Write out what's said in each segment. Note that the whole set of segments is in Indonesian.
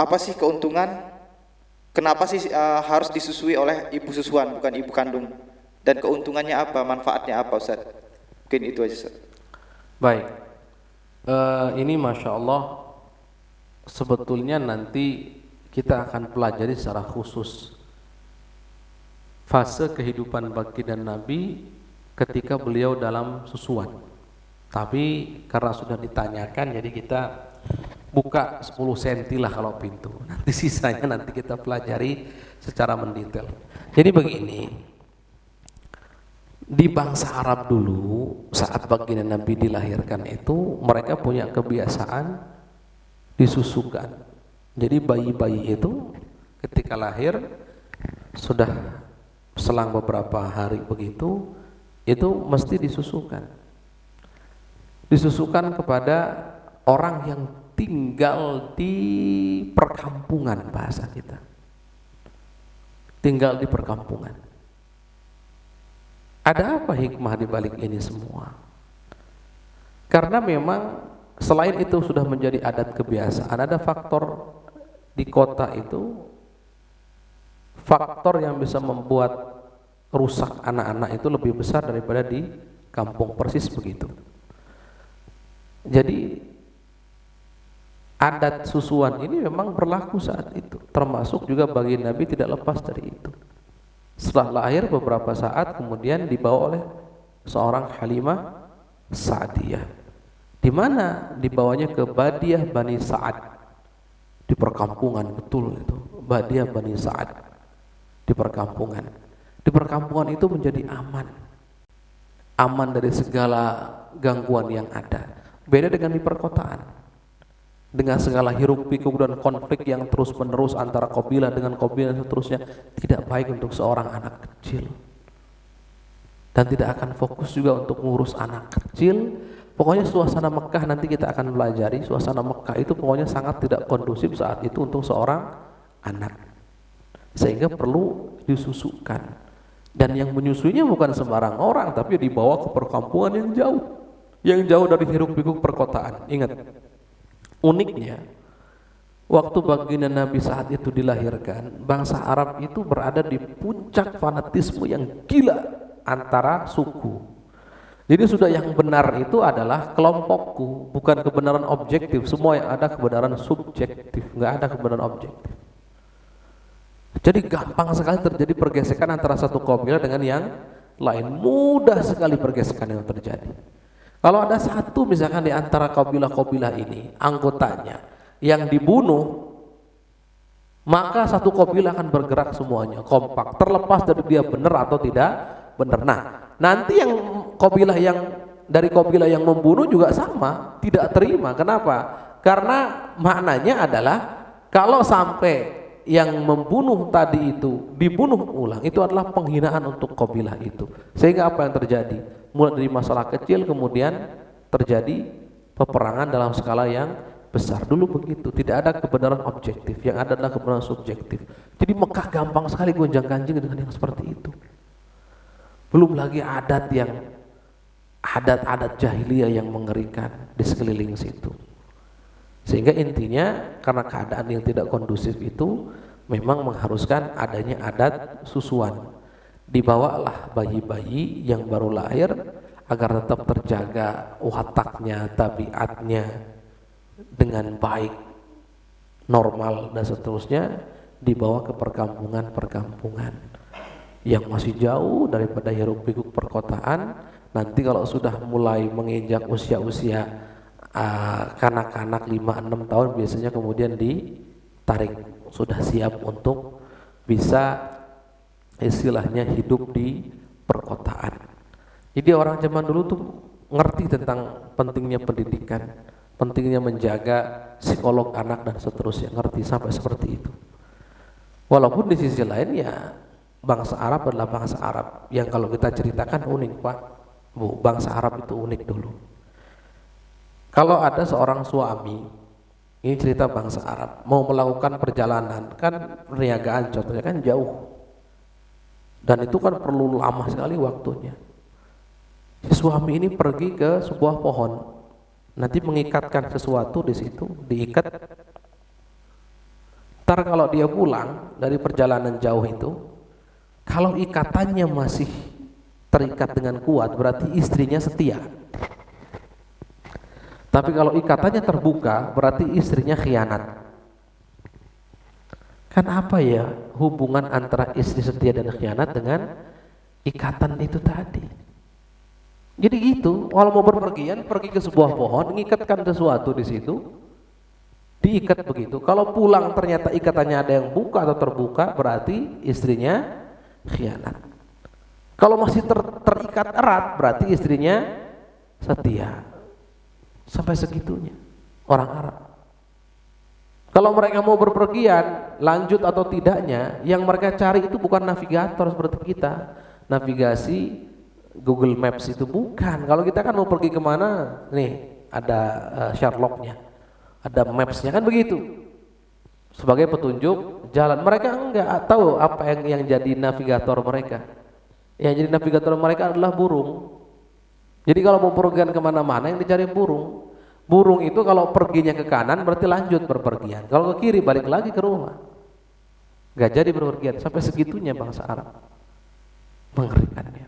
apa sih keuntungan? Kenapa sih uh, harus disusui oleh ibu susuan bukan ibu kandung? Dan keuntungannya apa? Manfaatnya apa Ustaz? Mungkin itu aja Ustaz. Baik. Uh, ini masya Allah sebetulnya nanti kita akan pelajari secara khusus fase kehidupan baginda Nabi ketika beliau dalam susuan. Tapi karena sudah ditanyakan jadi kita buka 10 cm lah kalau pintu. Nanti sisanya nanti kita pelajari secara mendetail. Jadi begini, di bangsa Arab dulu saat baginda Nabi dilahirkan itu mereka punya kebiasaan disusukan. Jadi bayi-bayi itu ketika lahir sudah selang beberapa hari begitu itu mesti disusukan. Disusukan kepada orang yang tinggal di perkampungan bahasa kita. Tinggal di perkampungan. Ada apa hikmah di balik ini semua? Karena memang selain itu sudah menjadi adat kebiasaan ada faktor di kota itu faktor yang bisa membuat rusak anak-anak itu lebih besar daripada di kampung persis begitu. Jadi adat susuan ini memang berlaku saat itu. Termasuk juga bagi Nabi tidak lepas dari itu. Setelah lahir beberapa saat kemudian dibawa oleh seorang Halimah Sa'diyah. Di mana dibawanya ke Badiah Bani Sa'ad. Di perkampungan betul itu. Badiah Bani Sa'ad. Di perkampungan. Di perkampungan itu menjadi aman. Aman dari segala gangguan yang ada. Beda dengan di perkotaan dengan segala hiruk pikuk dan konflik yang terus menerus antara kabilah dengan kabilah dan seterusnya tidak baik untuk seorang anak kecil. Dan tidak akan fokus juga untuk mengurus anak kecil. Pokoknya suasana Mekah nanti kita akan pelajari. Suasana Mekah itu pokoknya sangat tidak kondusif saat itu untuk seorang anak. Sehingga perlu disusukan. Dan yang menyusuinya bukan sembarang orang tapi dibawa ke perkampungan yang jauh. Yang jauh dari hiruk pikuk perkotaan. Ingat Uniknya, waktu baginda Nabi saat itu dilahirkan, bangsa Arab itu berada di puncak fanatisme yang gila antara suku. Jadi sudah yang benar itu adalah kelompokku, bukan kebenaran objektif. Semua yang ada kebenaran subjektif, nggak ada kebenaran objektif. Jadi gampang sekali terjadi pergesekan antara satu kabilah dengan yang lain. Mudah sekali pergesekan yang terjadi. Kalau ada satu misalkan di antara kabilah-kabilah ini anggotanya yang dibunuh maka satu kabilah akan bergerak semuanya kompak terlepas dari dia benar atau tidak benar. Nah, nanti yang kabilah yang dari kabilah yang membunuh juga sama, tidak terima. Kenapa? Karena maknanya adalah kalau sampai yang membunuh tadi itu dibunuh ulang itu adalah penghinaan untuk kabilah itu. Sehingga apa yang terjadi? Mulai dari masalah kecil kemudian terjadi peperangan dalam skala yang besar. Dulu begitu tidak ada kebenaran objektif yang ada adalah kebenaran subjektif. Jadi Mekah gampang sekali gonjang ganjing dengan yang seperti itu. Belum lagi adat yang adat-adat jahiliyah yang mengerikan di sekeliling situ. Sehingga intinya karena keadaan yang tidak kondusif itu memang mengharuskan adanya adat susuan dibawalah bayi-bayi yang baru lahir agar tetap terjaga wataknya, tabiatnya dengan baik, normal dan seterusnya dibawa ke perkampungan-perkampungan yang masih jauh daripada hiruk pikuk perkotaan. Nanti kalau sudah mulai menginjak usia-usia uh, kanak-kanak 5-6 tahun biasanya kemudian ditarik. Sudah siap untuk bisa istilahnya hidup di perkotaan. Jadi orang zaman dulu tuh ngerti tentang pentingnya pendidikan, pentingnya menjaga psikolog anak dan seterusnya, ngerti sampai seperti itu. Walaupun di sisi lain ya bangsa Arab adalah bangsa Arab yang kalau kita ceritakan unik Pak. Bu, bangsa Arab itu unik dulu. Kalau ada seorang suami, ini cerita bangsa Arab, mau melakukan perjalanan, kan perniagaan contohnya kan jauh dan itu kan perlu lama sekali waktunya si suami ini pergi ke sebuah pohon nanti mengikatkan sesuatu di situ diikat Ntar kalau dia pulang dari perjalanan jauh itu, kalau ikatannya masih terikat dengan kuat, berarti istrinya setia. Tapi kalau ikatannya terbuka, berarti istrinya khianat. Kan apa ya hubungan antara istri setia dan khianat dengan ikatan itu tadi? Jadi gitu, kalau mau berpergian, pergi ke sebuah pohon, mengikatkan sesuatu di situ, diikat begitu. Kalau pulang ternyata ikatannya ada yang buka atau terbuka, berarti istrinya khianat. Kalau masih ter, terikat erat, berarti istrinya setia. Sampai segitunya orang Arab. Kalau mereka mau berpergian, lanjut atau tidaknya, yang mereka cari itu bukan navigator seperti kita. Navigasi Google Maps itu bukan. Kalau kita kan mau pergi ke mana, nih ada uh, Sherlocknya. Ada mapsnya kan begitu. Sebagai petunjuk jalan. Mereka enggak tahu apa yang yang jadi navigator mereka. Yang jadi navigator mereka adalah burung. Jadi kalau mau pergian ke mana-mana yang dicari burung burung itu kalau perginya ke kanan berarti lanjut berpergian. Kalau ke kiri balik lagi ke rumah. Enggak jadi berpergian. Sampai segitunya bangsa Arab. Mengerikannya.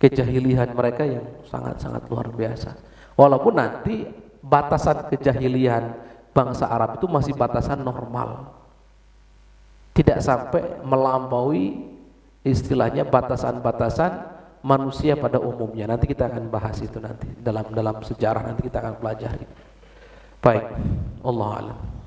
Kejahilian mereka yang sangat-sangat luar biasa. Walaupun nanti batasan kejahilian bangsa Arab itu masih batasan normal. Tidak sampai melampaui istilahnya batasan-batasan manusia pada umumnya. Nanti kita akan bahas itu nanti dalam dalam sejarah nanti kita akan pelajari. Baik, Allah alam.